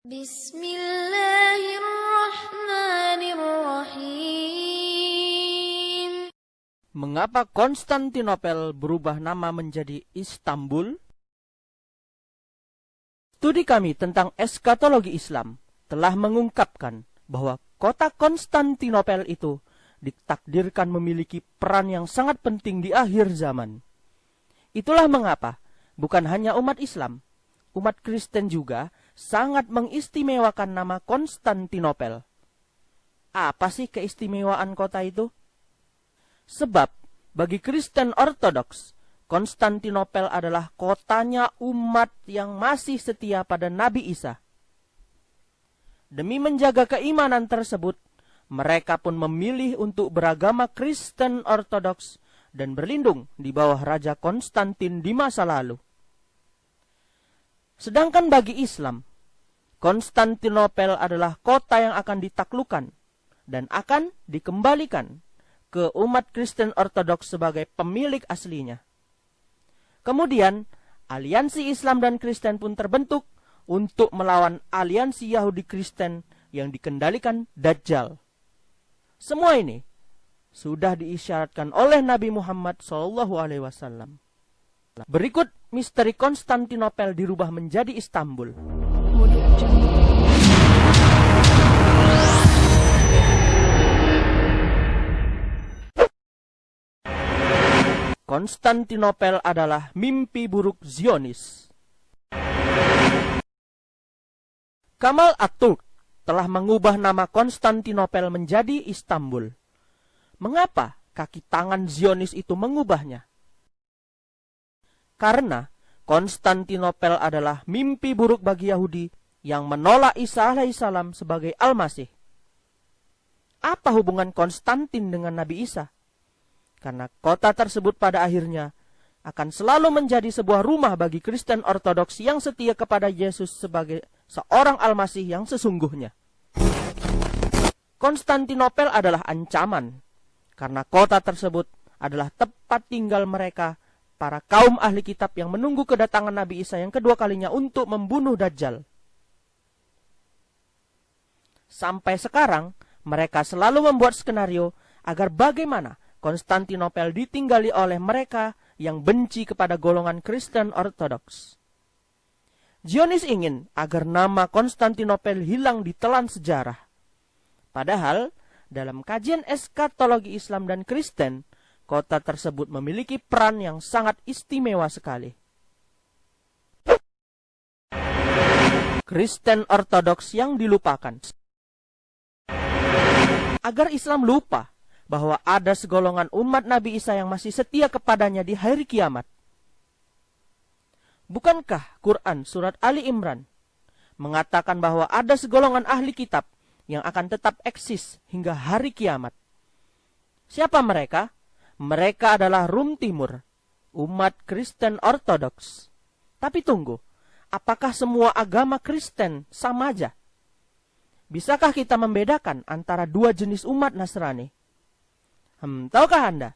Bismillahirrahmanirrahim. Mengapa Konstantinopel berubah nama menjadi Istanbul? Studi kami tentang eskatologi Islam telah mengungkapkan bahwa kota Konstantinopel itu ditakdirkan memiliki peran yang sangat penting di akhir zaman. Itulah mengapa bukan hanya umat Islam, umat Kristen juga sangat mengistimewakan nama Konstantinopel. Apa sih keistimewaan kota itu? Sebab bagi Kristen Ortodoks, Konstantinopel adalah kotanya umat yang masih setia pada Nabi Isa. Demi menjaga keimanan tersebut, mereka pun memilih untuk beragama Kristen Ortodoks dan berlindung di bawah Raja Konstantin di masa lalu. Sedangkan bagi Islam, Konstantinopel adalah kota yang akan ditaklukkan dan akan dikembalikan ke umat Kristen Ortodoks sebagai pemilik aslinya. Kemudian, aliansi Islam dan Kristen pun terbentuk untuk melawan aliansi Yahudi Kristen yang dikendalikan Dajjal. Semua ini sudah diisyaratkan oleh Nabi Muhammad SAW. Berikut misteri Konstantinopel dirubah menjadi Istanbul. Konstantinopel adalah mimpi buruk Zionis. Kamal Aturk telah mengubah nama Konstantinopel menjadi Istanbul. Mengapa kaki tangan Zionis itu mengubahnya? Karena Konstantinopel adalah mimpi buruk bagi Yahudi yang menolak Isa alaihissalam sebagai Al-Masih. Apa hubungan Konstantin dengan Nabi Isa? Karena kota tersebut pada akhirnya akan selalu menjadi sebuah rumah bagi Kristen Ortodoks yang setia kepada Yesus sebagai seorang Al-Masih yang sesungguhnya. Konstantinopel adalah ancaman, karena kota tersebut adalah tempat tinggal mereka, para kaum ahli kitab yang menunggu kedatangan Nabi Isa yang kedua kalinya untuk membunuh Dajjal. Sampai sekarang, mereka selalu membuat skenario agar bagaimana Konstantinopel ditinggali oleh mereka yang benci kepada golongan Kristen Ortodoks. Zionis ingin agar nama Konstantinopel hilang di telan sejarah. Padahal, dalam kajian eskatologi Islam dan Kristen, kota tersebut memiliki peran yang sangat istimewa sekali. Kristen Ortodoks yang dilupakan. Agar Islam lupa bahwa ada segolongan umat Nabi Isa yang masih setia kepadanya di hari kiamat. Bukankah Quran surat Ali Imran mengatakan bahwa ada segolongan ahli kitab yang akan tetap eksis hingga hari kiamat? Siapa mereka? Mereka adalah Rum Timur, umat Kristen Ortodoks. Tapi tunggu, apakah semua agama Kristen sama aja? Bisakah kita membedakan antara dua jenis umat Nasrani? Hmm, tahukah Anda?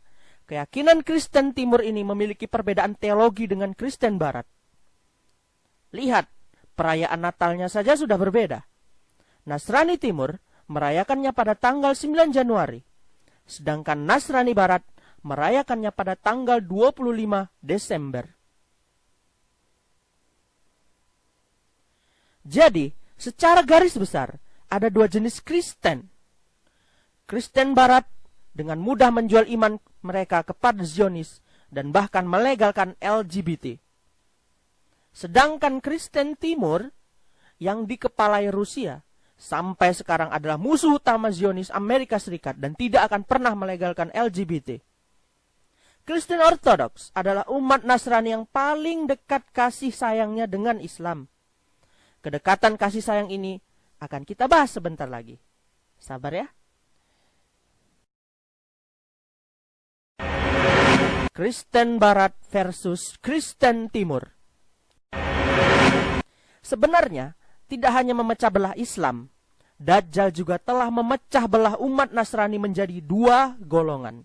Keyakinan Kristen Timur ini memiliki perbedaan teologi dengan Kristen Barat. Lihat, perayaan Natalnya saja sudah berbeda. Nasrani Timur merayakannya pada tanggal 9 Januari, sedangkan Nasrani Barat merayakannya pada tanggal 25 Desember. Jadi, secara garis besar, ada dua jenis Kristen. Kristen Barat dengan mudah menjual iman mereka kepada Zionis dan bahkan melegalkan LGBT. Sedangkan Kristen Timur yang dikepalai Rusia sampai sekarang adalah musuh utama Zionis Amerika Serikat dan tidak akan pernah melegalkan LGBT. Kristen Ortodoks adalah umat Nasrani yang paling dekat kasih sayangnya dengan Islam. Kedekatan kasih sayang ini akan kita bahas sebentar lagi. Sabar ya. Kristen Barat versus Kristen Timur. Sebenarnya, tidak hanya memecah belah Islam, Dajjal juga telah memecah belah umat Nasrani menjadi dua golongan.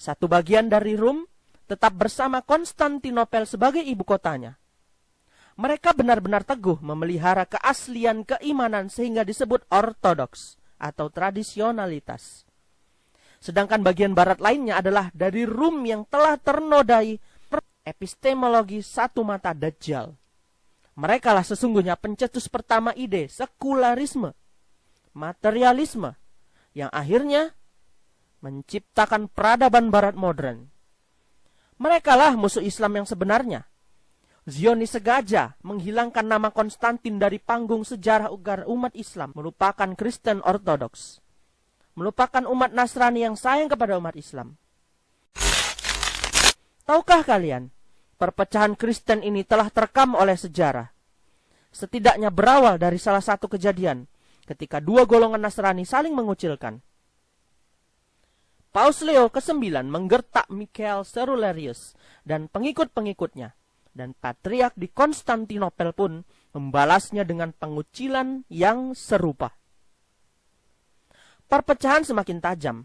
Satu bagian dari Rum tetap bersama Konstantinopel sebagai ibu kotanya. Mereka benar-benar teguh memelihara keaslian keimanan sehingga disebut ortodoks atau tradisionalitas. Sedangkan bagian barat lainnya adalah dari Rum yang telah ternodai epistemologi satu mata Dajjal. Mereka lah sesungguhnya pencetus pertama ide sekularisme, materialisme, yang akhirnya menciptakan peradaban barat modern. Mereka lah musuh Islam yang sebenarnya, Zionis sengaja menghilangkan nama Konstantin dari panggung sejarah agar umat Islam melupakan Kristen Ortodoks. Melupakan umat Nasrani yang sayang kepada umat Islam. Tahukah kalian, perpecahan Kristen ini telah terekam oleh sejarah. Setidaknya berawal dari salah satu kejadian ketika dua golongan Nasrani saling mengucilkan. Paus Leo ke-9 menggertak Michael Cerularius dan pengikut-pengikutnya dan patriark di Konstantinopel pun membalasnya dengan pengucilan yang serupa. Perpecahan semakin tajam.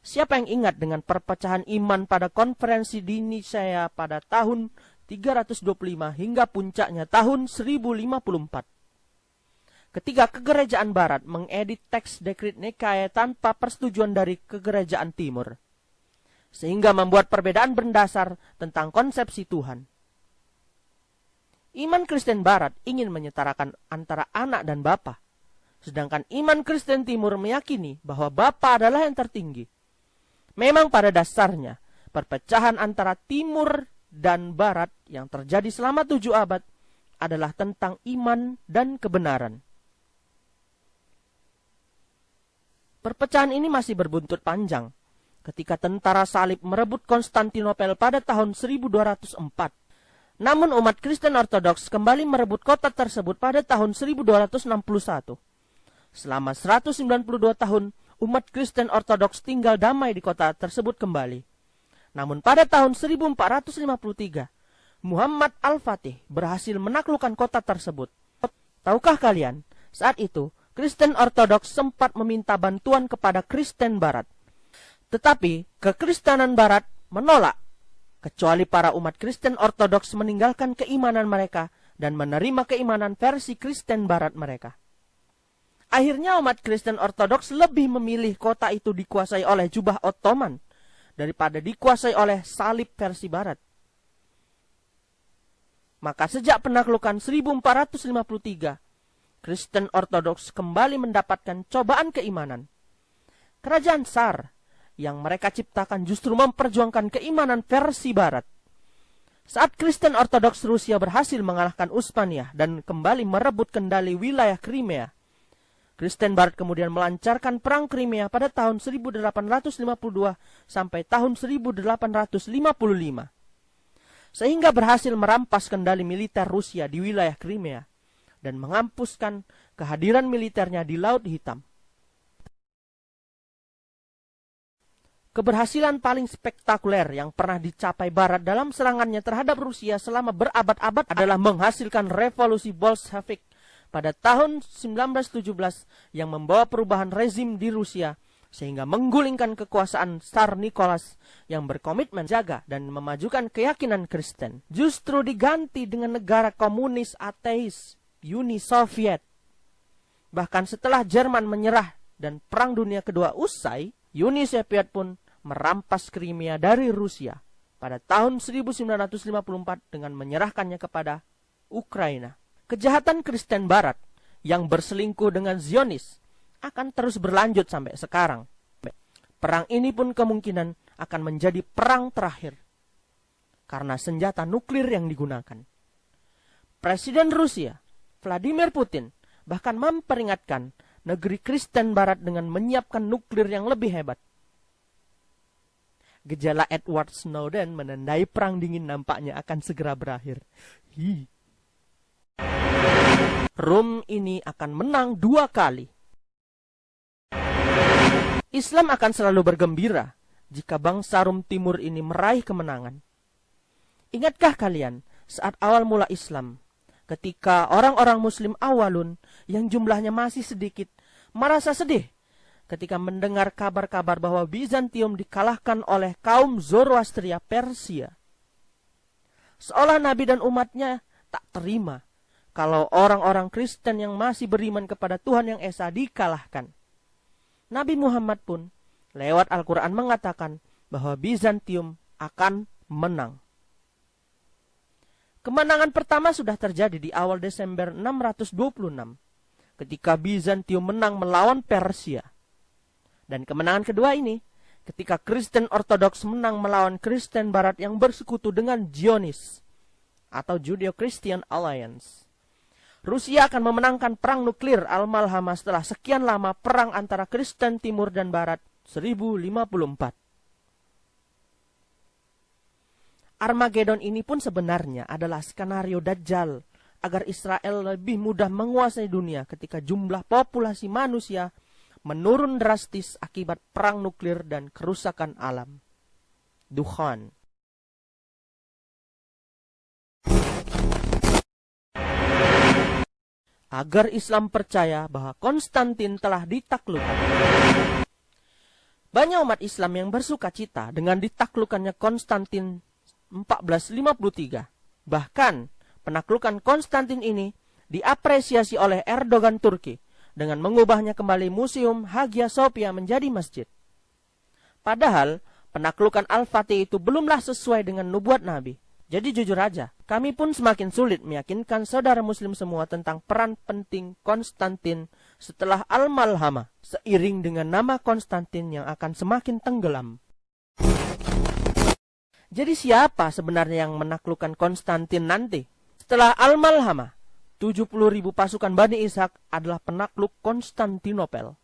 Siapa yang ingat dengan perpecahan iman pada konferensi di Nicea pada tahun 325 hingga puncaknya tahun 1054? Ketika kegerejaan barat mengedit teks dekrit Nikae tanpa persetujuan dari kegerejaan timur. Sehingga membuat perbedaan berdasar tentang konsepsi Tuhan. Iman Kristen Barat ingin menyetarakan antara anak dan bapa, sedangkan iman Kristen Timur meyakini bahwa bapa adalah yang tertinggi. Memang pada dasarnya, perpecahan antara Timur dan Barat yang terjadi selama tujuh abad adalah tentang iman dan kebenaran. Perpecahan ini masih berbuntut panjang ketika tentara salib merebut Konstantinopel pada tahun 1204 namun umat Kristen Ortodoks kembali merebut kota tersebut pada tahun 1261. Selama 192 tahun, umat Kristen Ortodoks tinggal damai di kota tersebut kembali. Namun pada tahun 1453, Muhammad Al-Fatih berhasil menaklukkan kota tersebut. Tahukah kalian, saat itu Kristen Ortodoks sempat meminta bantuan kepada Kristen Barat. Tetapi kekristenan Barat menolak kecuali para umat Kristen Ortodoks meninggalkan keimanan mereka dan menerima keimanan versi Kristen Barat mereka. Akhirnya umat Kristen Ortodoks lebih memilih kota itu dikuasai oleh jubah Ottoman daripada dikuasai oleh salib versi Barat. Maka sejak penaklukan 1453, Kristen Ortodoks kembali mendapatkan cobaan keimanan. Kerajaan Tsar yang mereka ciptakan justru memperjuangkan keimanan versi barat. Saat Kristen Ortodoks Rusia berhasil mengalahkan Uspania dan kembali merebut kendali wilayah Crimea, Kristen Barat kemudian melancarkan perang Crimea pada tahun 1852 sampai tahun 1855 sehingga berhasil merampas kendali militer Rusia di wilayah Crimea dan mengampuskan kehadiran militernya di Laut Hitam. Keberhasilan paling spektakuler yang pernah dicapai Barat dalam serangannya terhadap Rusia selama berabad-abad adalah menghasilkan revolusi Bolshevik pada tahun 1917 yang membawa perubahan rezim di Rusia sehingga menggulingkan kekuasaan Tsar Nicholas yang berkomitmen jaga dan memajukan keyakinan Kristen. Justru diganti dengan negara komunis ateis, Uni Soviet. Bahkan setelah Jerman menyerah dan Perang Dunia Kedua usai, Uni Soviet pun merampas Crimea dari Rusia pada tahun 1954 dengan menyerahkannya kepada Ukraina. Kejahatan Kristen Barat yang berselingkuh dengan Zionis akan terus berlanjut sampai sekarang. Perang ini pun kemungkinan akan menjadi perang terakhir karena senjata nuklir yang digunakan. Presiden Rusia, Vladimir Putin, bahkan memperingatkan negeri Kristen Barat dengan menyiapkan nuklir yang lebih hebat. Gejala Edward Snowden menandai perang dingin nampaknya akan segera berakhir. Hi. Rum ini akan menang dua kali. Islam akan selalu bergembira jika bangsa Rum Timur ini meraih kemenangan. Ingatkah kalian saat awal mula Islam ketika orang-orang muslim awalun yang jumlahnya masih sedikit merasa sedih ketika mendengar kabar-kabar bahwa Bizantium dikalahkan oleh kaum Zoroastria Persia. Seolah Nabi dan umatnya tak terima kalau orang-orang Kristen yang masih beriman kepada Tuhan yang Esa dikalahkan. Nabi Muhammad pun lewat Al-Quran mengatakan bahwa Bizantium akan menang. Kemenangan pertama sudah terjadi di awal Desember 626 ketika Bizantium menang melawan Persia. Dan kemenangan kedua ini ketika Kristen Ortodoks menang melawan Kristen Barat yang bersekutu dengan Zionis atau Judeo-Christian Alliance. Rusia akan memenangkan perang nuklir Al-Malhama setelah sekian lama perang antara Kristen Timur dan Barat 1054. Armageddon ini pun sebenarnya adalah skenario Dajjal agar Israel lebih mudah menguasai dunia ketika jumlah populasi manusia menurun drastis akibat perang nuklir dan kerusakan alam. Duhan agar Islam percaya bahwa Konstantin telah ditaklukkan. Banyak umat Islam yang bersuka cita dengan ditaklukannya Konstantin 1453. Bahkan penaklukan Konstantin ini diapresiasi oleh Erdogan Turki dengan mengubahnya kembali Museum Hagia Sophia menjadi masjid. Padahal penaklukan Al-Fatih itu belumlah sesuai dengan nubuat Nabi. Jadi jujur aja, kami pun semakin sulit meyakinkan saudara muslim semua tentang peran penting Konstantin setelah Al-Malhama, seiring dengan nama Konstantin yang akan semakin tenggelam. Jadi siapa sebenarnya yang menaklukkan Konstantin nanti? Setelah Al-Malhama, 70 ribu pasukan Bani Ishak adalah penakluk Konstantinopel.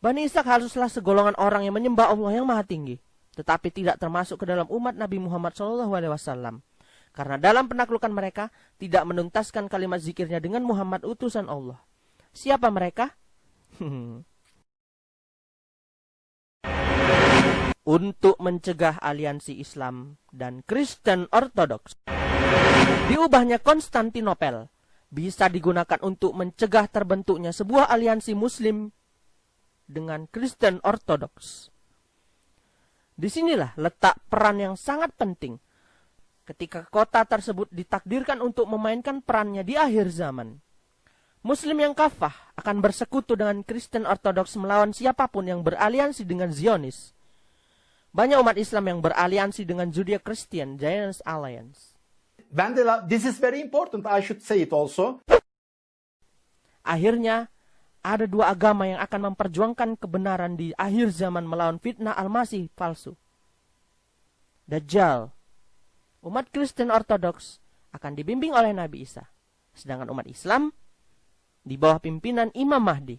Bani Ishak haruslah segolongan orang yang menyembah Allah yang maha tinggi tetapi tidak termasuk ke dalam umat Nabi Muhammad SAW. Karena dalam penaklukan mereka tidak menuntaskan kalimat zikirnya dengan Muhammad utusan Allah. Siapa mereka? Untuk mencegah aliansi Islam dan Kristen Ortodoks. Diubahnya Konstantinopel bisa digunakan untuk mencegah terbentuknya sebuah aliansi Muslim dengan Kristen Ortodoks. Di sinilah letak peran yang sangat penting ketika kota tersebut ditakdirkan untuk memainkan perannya di akhir zaman. Muslim yang kafah akan bersekutu dengan Kristen Ortodoks melawan siapa pun yang beraliansi dengan Zionis. Banyak umat Islam yang beraliansi dengan Judeo-Christian Zionist Alliance. Vandela, this is very important. I should say it also. Akhirnya, ada dua agama yang akan memperjuangkan kebenaran di akhir zaman melawan fitnah al-masih palsu. Dajjal. Umat Kristen Ortodoks akan dibimbing oleh Nabi Isa. Sedangkan umat Islam di bawah pimpinan Imam Mahdi